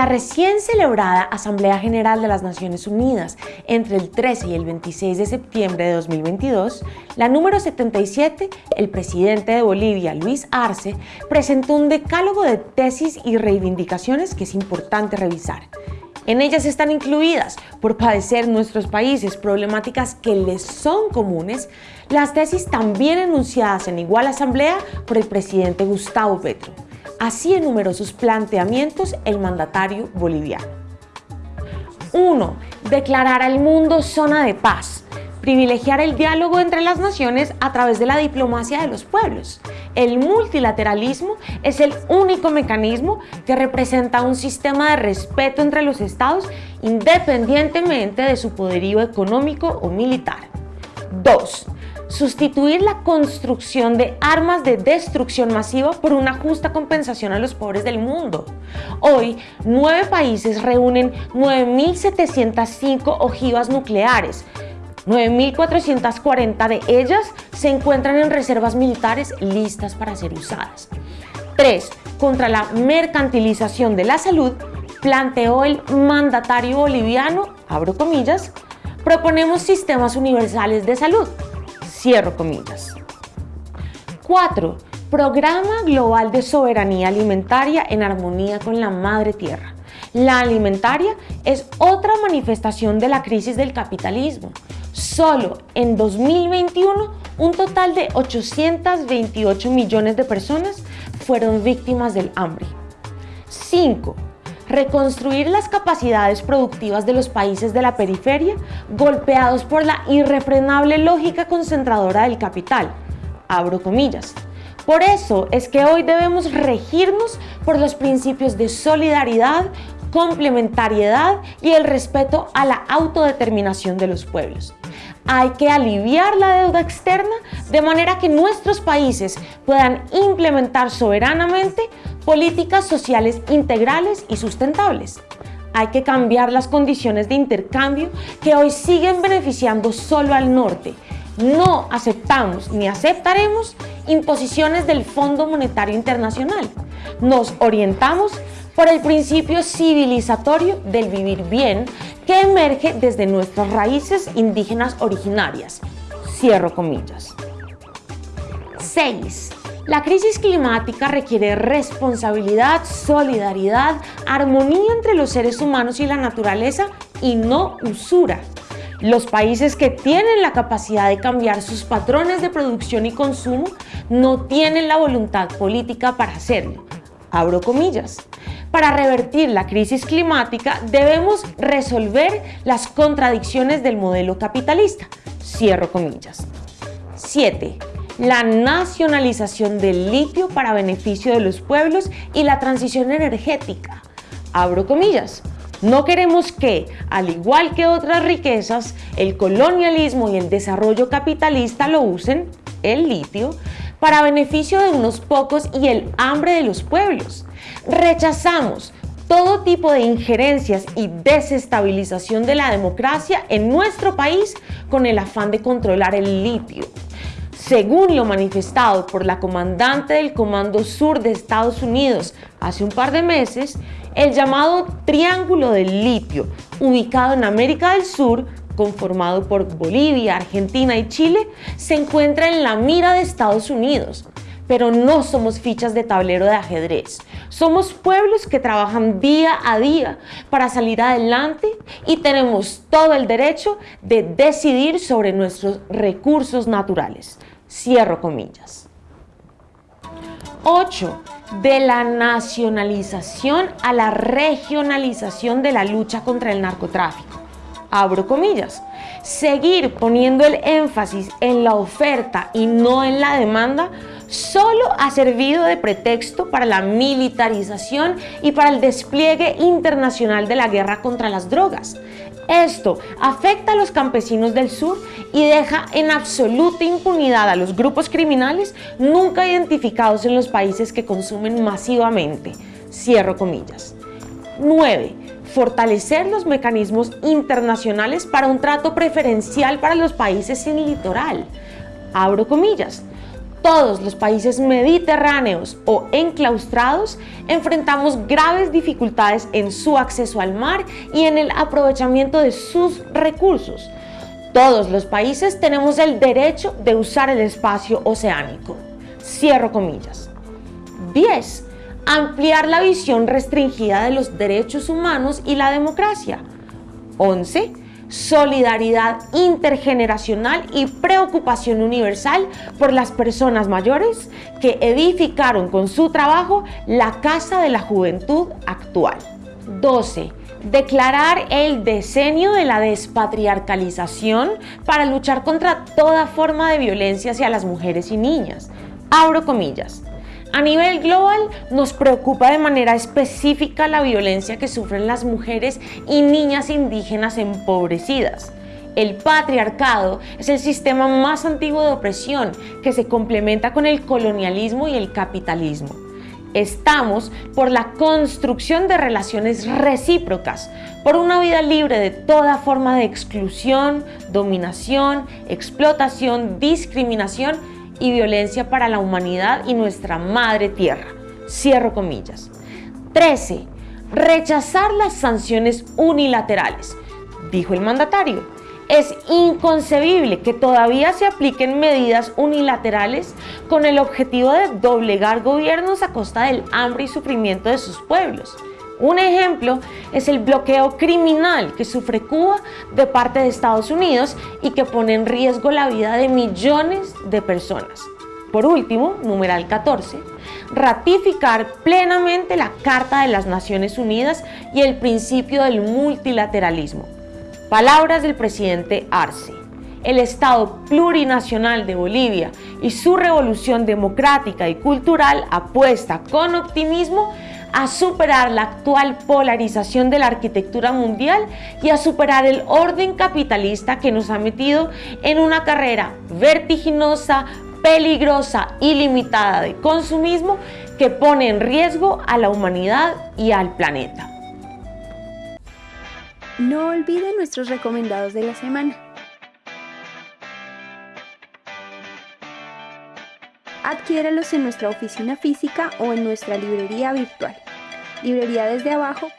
la recién celebrada Asamblea General de las Naciones Unidas entre el 13 y el 26 de septiembre de 2022, la número 77, el presidente de Bolivia, Luis Arce, presentó un decálogo de tesis y reivindicaciones que es importante revisar. En ellas están incluidas, por padecer nuestros países problemáticas que les son comunes, las tesis también enunciadas en igual asamblea por el presidente Gustavo Petro. Así enumeró sus planteamientos el mandatario boliviano. 1. Declarar al mundo zona de paz. Privilegiar el diálogo entre las naciones a través de la diplomacia de los pueblos. El multilateralismo es el único mecanismo que representa un sistema de respeto entre los estados independientemente de su poderío económico o militar. 2 sustituir la construcción de armas de destrucción masiva por una justa compensación a los pobres del mundo. Hoy, nueve países reúnen 9.705 ojivas nucleares, 9.440 de ellas se encuentran en reservas militares listas para ser usadas. 3. Contra la mercantilización de la salud, planteó el mandatario boliviano, abro comillas, proponemos sistemas universales de salud, Cierro comillas. 4. Programa Global de Soberanía Alimentaria en armonía con la Madre Tierra. La alimentaria es otra manifestación de la crisis del capitalismo. Solo en 2021, un total de 828 millones de personas fueron víctimas del hambre. 5 reconstruir las capacidades productivas de los países de la periferia golpeados por la irrefrenable lógica concentradora del capital. Abro comillas. Por eso es que hoy debemos regirnos por los principios de solidaridad, complementariedad y el respeto a la autodeterminación de los pueblos. Hay que aliviar la deuda externa de manera que nuestros países puedan implementar soberanamente políticas sociales integrales y sustentables. Hay que cambiar las condiciones de intercambio que hoy siguen beneficiando solo al norte. No aceptamos ni aceptaremos imposiciones del Fondo Monetario Internacional. Nos orientamos por el principio civilizatorio del vivir bien que emerge desde nuestras raíces indígenas originarias. Cierro comillas. 6. La crisis climática requiere responsabilidad, solidaridad, armonía entre los seres humanos y la naturaleza y no usura. Los países que tienen la capacidad de cambiar sus patrones de producción y consumo no tienen la voluntad política para hacerlo. Abro comillas. Para revertir la crisis climática debemos resolver las contradicciones del modelo capitalista. Cierro comillas. 7 la nacionalización del litio para beneficio de los pueblos y la transición energética. Abro comillas. No queremos que, al igual que otras riquezas, el colonialismo y el desarrollo capitalista lo usen, el litio, para beneficio de unos pocos y el hambre de los pueblos. Rechazamos todo tipo de injerencias y desestabilización de la democracia en nuestro país con el afán de controlar el litio. Según lo manifestado por la comandante del Comando Sur de Estados Unidos hace un par de meses, el llamado Triángulo del Litio, ubicado en América del Sur, conformado por Bolivia, Argentina y Chile, se encuentra en la mira de Estados Unidos. Pero no somos fichas de tablero de ajedrez. Somos pueblos que trabajan día a día para salir adelante y tenemos todo el derecho de decidir sobre nuestros recursos naturales. Cierro comillas. 8. De la nacionalización a la regionalización de la lucha contra el narcotráfico. Abro comillas. Seguir poniendo el énfasis en la oferta y no en la demanda solo ha servido de pretexto para la militarización y para el despliegue internacional de la guerra contra las drogas. Esto afecta a los campesinos del sur y deja en absoluta impunidad a los grupos criminales nunca identificados en los países que consumen masivamente. Cierro comillas. 9. Fortalecer los mecanismos internacionales para un trato preferencial para los países sin litoral. Abro comillas todos los países mediterráneos o enclaustrados enfrentamos graves dificultades en su acceso al mar y en el aprovechamiento de sus recursos. Todos los países tenemos el derecho de usar el espacio oceánico. Cierro comillas. 10. Ampliar la visión restringida de los derechos humanos y la democracia. 11 solidaridad intergeneracional y preocupación universal por las personas mayores que edificaron con su trabajo la Casa de la Juventud actual. 12. Declarar el decenio de la despatriarcalización para luchar contra toda forma de violencia hacia las mujeres y niñas. Abro comillas. A nivel global nos preocupa de manera específica la violencia que sufren las mujeres y niñas indígenas empobrecidas. El patriarcado es el sistema más antiguo de opresión que se complementa con el colonialismo y el capitalismo. Estamos por la construcción de relaciones recíprocas, por una vida libre de toda forma de exclusión, dominación, explotación, discriminación y violencia para la humanidad y nuestra madre tierra. Cierro comillas. 13. Rechazar las sanciones unilaterales, dijo el mandatario. Es inconcebible que todavía se apliquen medidas unilaterales con el objetivo de doblegar gobiernos a costa del hambre y sufrimiento de sus pueblos. Un ejemplo es el bloqueo criminal que sufre Cuba de parte de Estados Unidos y que pone en riesgo la vida de millones de personas. Por último, numeral 14, ratificar plenamente la Carta de las Naciones Unidas y el principio del multilateralismo. Palabras del presidente Arce. El Estado plurinacional de Bolivia y su revolución democrática y cultural apuesta con optimismo a superar la actual polarización de la arquitectura mundial y a superar el orden capitalista que nos ha metido en una carrera vertiginosa, peligrosa y limitada de consumismo que pone en riesgo a la humanidad y al planeta. No olviden nuestros recomendados de la semana. Adquiéralos en nuestra oficina física o en nuestra librería virtual. Librería desde abajo